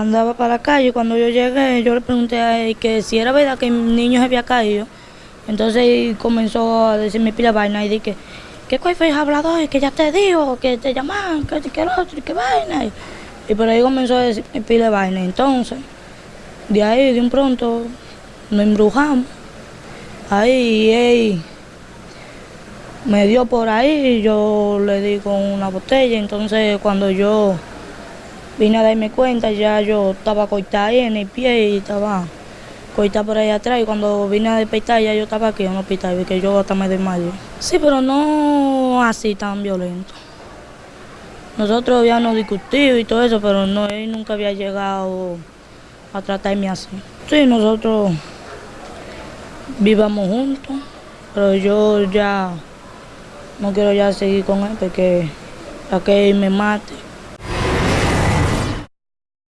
andaba para la calle. Cuando yo llegué, yo le pregunté a él que si era verdad que el niño se había caído. Entonces comenzó a decirme pila vaina y dije, ¿qué fue el hablador? Que ya te dijo, que te llaman, que, el otro, que vaina. Y por ahí comenzó a decirme pila vaina. Entonces, de ahí, de un pronto, nos embrujamos. Ahí él me dio por ahí, yo le di con una botella. Entonces, cuando yo vine a darme cuenta, ya yo estaba cortada ahí en el pie y estaba cortada por ahí atrás. Y cuando vine a despertar, ya yo estaba aquí en el hospital, que yo hasta me desmayé. Sí, pero no así tan violento. Nosotros habíamos discutido y todo eso, pero no, él nunca había llegado a tratarme así. Sí, nosotros vivamos juntos, pero yo ya no quiero ya seguir con él porque a que él me mate.